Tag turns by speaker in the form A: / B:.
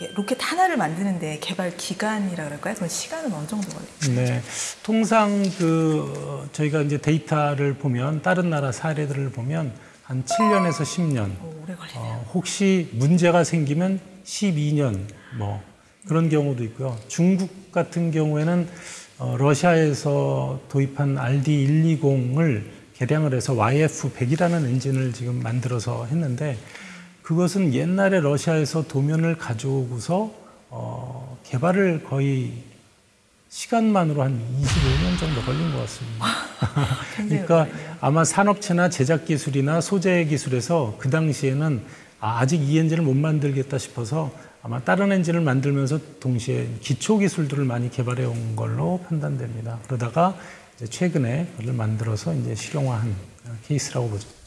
A: 이렇게 로켓 하나를 만드는데 개발 기간이라 그럴까요? 그럼 시간은 어느 정도 걸려요?
B: 네. 통상 그 어, 저희가 이제 데이터를 보면 다른 나라 사례들을 보면 한 7년에서 10년.
A: 오, 오래 걸리네요.
B: 어, 혹시 문제가 생기면 12년 뭐 그런 경우도 있고요. 중국 같은 경우에는 어, 러시아에서 도입한 RD120을 개량을 해서 YF100이라는 엔진을 지금 만들어서 했는데 그것은 옛날에 러시아에서 도면을 가져오고서 어, 개발을 거의 시간만으로 한 25년 정도 걸린 것 같습니다. 그러니까. 아마 산업체나 제작 기술이나 소재 기술에서 그 당시에는 아, 아직 이 엔진을 못 만들겠다 싶어서 아마 다른 엔진을 만들면서 동시에 기초 기술들을 많이 개발해 온 걸로 판단됩니다. 그러다가 최근에 그걸 만들어서 이제 실용화한 케이스라고 보죠.